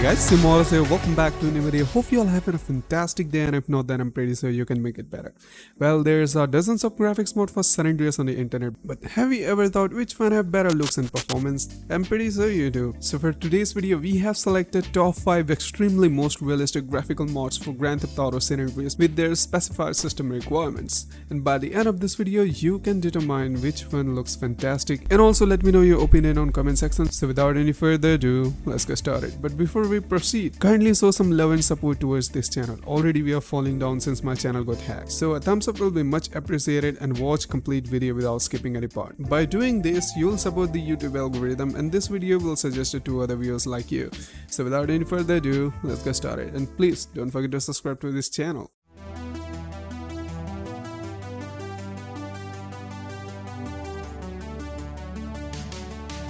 Hey guys, Simora here. Welcome back to a new video. Hope you all having a fantastic day and if not then I'm pretty sure you can make it better. Well, there's uh, dozens of graphics mode for San Andreas on the internet, but have you ever thought which one have better looks and performance? I'm pretty sure you do. So for today's video, we have selected top 5 extremely most realistic graphical mods for Grand Theft Auto San Andreas with their specified system requirements. And by the end of this video, you can determine which one looks fantastic and also let me know your opinion on comment section. So without any further ado, let's get started. But before we proceed, kindly show some love and support towards this channel. Already we are falling down since my channel got hacked. So a thumbs up will be much appreciated and watch complete video without skipping any part. By doing this, you'll support the YouTube algorithm and this video will suggest it to other viewers like you. So without any further ado, let's get started. And please don't forget to subscribe to this channel.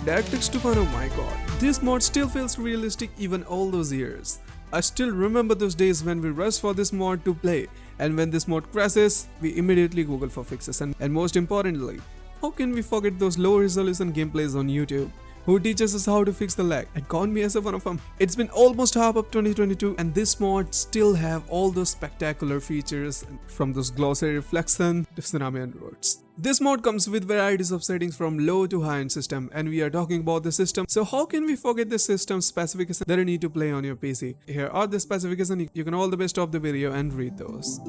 DirectX 2.0 oh my god, this mod still feels realistic even all those years. I still remember those days when we rushed for this mod to play and when this mod crashes, we immediately google for fixes and, and most importantly, how can we forget those low resolution gameplays on YouTube? Who teaches us how to fix the lag and count me as one of them. It's been almost half of 2022 and this mod still have all those spectacular features from those glossy reflection to tsunami and roads. This mod comes with varieties of settings from low to high end system and we are talking about the system. So how can we forget the system specifications that you need to play on your PC? Here are the specifications. You can all the best of the video and read those.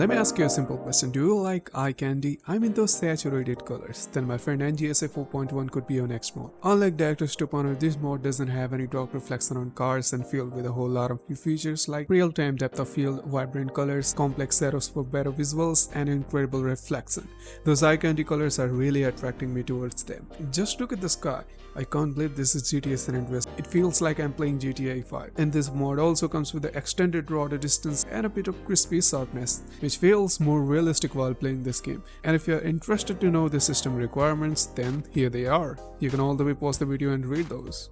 Let me ask you a simple question. Do you like eye candy? I mean those saturated colors. Then my friend NGSA 4.1 could be your next mod. Unlike DirectX 2.0, this mod doesn't have any dark reflection on cars and filled with a whole lot of new features like real-time depth of field, vibrant colors, complex shadows for better visuals, and incredible reflection. Those eye candy colors are really attracting me towards them. Just look at the sky. I can't believe this is GTA San Andreas. It feels like I'm playing GTA 5. And this mod also comes with the extended render distance and a bit of crispy sharpness, which feels more realistic while playing this game. And if you're interested to know the system requirements, then here they are. You can all the way pause the video and read those.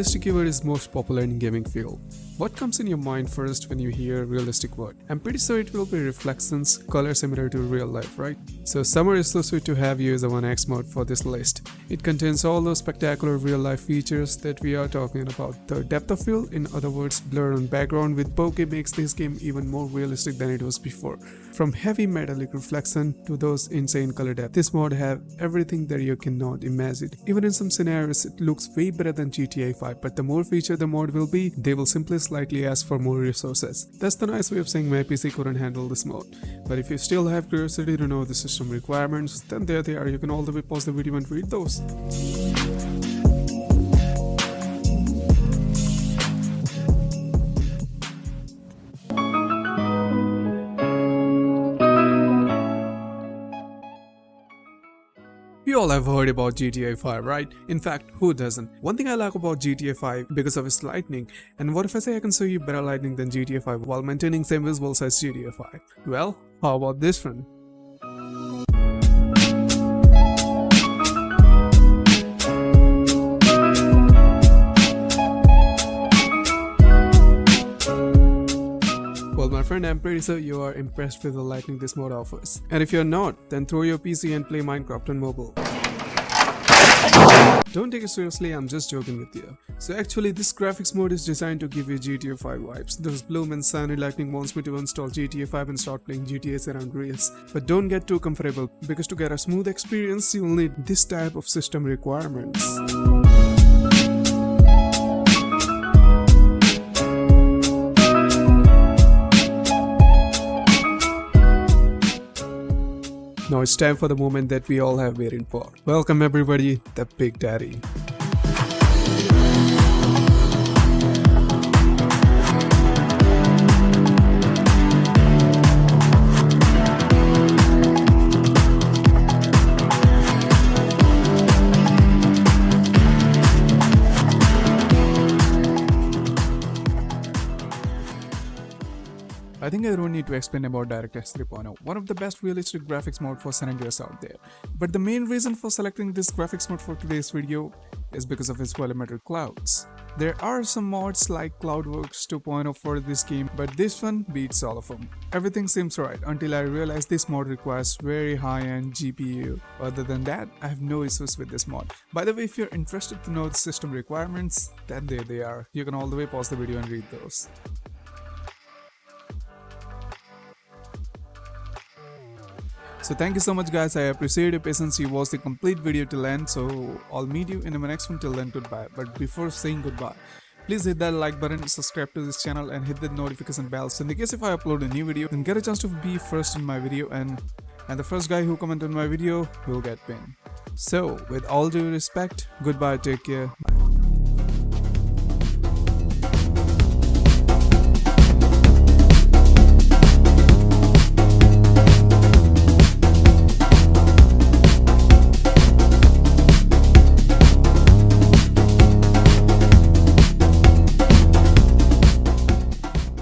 Realistic keyword is most popular in gaming field. What comes in your mind first when you hear realistic word? I'm pretty sure it will be reflections, color similar to real life, right? So Summer is so sweet to have you as a 1x mode for this list. It contains all those spectacular real life features that we are talking about. The depth of field, in other words blur on background with bokeh makes this game even more realistic than it was before. From heavy metallic reflection to those insane color depth, this mod have everything that you cannot imagine. Even in some scenarios it looks way better than GTA 5 but the more feature the mod will be, they will simply slightly ask for more resources. That's the nice way of saying my PC couldn't handle this mode. But if you still have curiosity to know the system requirements, then there they are, you can all the way pause the video and read those. All have heard about GTA 5, right? In fact, who doesn't? One thing I like about GTA 5 because of its lighting, and what if I say I can show you better lighting than GTA 5 while maintaining same visuals as GTA 5? Well, how about this one? I'm pretty sure you are impressed with the lighting this mode offers. And if you're not, then throw your PC and play Minecraft on mobile. Don't take it seriously, I'm just joking with you. So actually this graphics mode is designed to give you GTA 5 vibes. Those bloom and sunny lightning wants me to install GTA 5 and start playing GTA San Andreas. But don't get too comfortable because to get a smooth experience you'll need this type of system requirements. Now it's time for the moment that we all have waited for. Welcome everybody, the Big Daddy. I think I don't need to explain about DirectX 3.0, one of the best realistic graphics mode for San Andreas out there. But the main reason for selecting this graphics mode for today's video is because of its volumetric clouds. There are some mods like CloudWorks 2.0 for this game, but this one beats all of them. Everything seems right until I realize this mod requires very high-end GPU. Other than that, I have no issues with this mod. By the way, if you're interested to know the system requirements, then there they are. You can all the way pause the video and read those. So thank you so much guys, I appreciate your patience, you watched the complete video till end, so I'll meet you in my next one till then, goodbye. But before saying goodbye, please hit that like button, subscribe to this channel and hit the notification bell so in the case if I upload a new video, then get a chance to be first in my video and, and the first guy who comment on my video will get pinned. So with all due respect, goodbye, take care.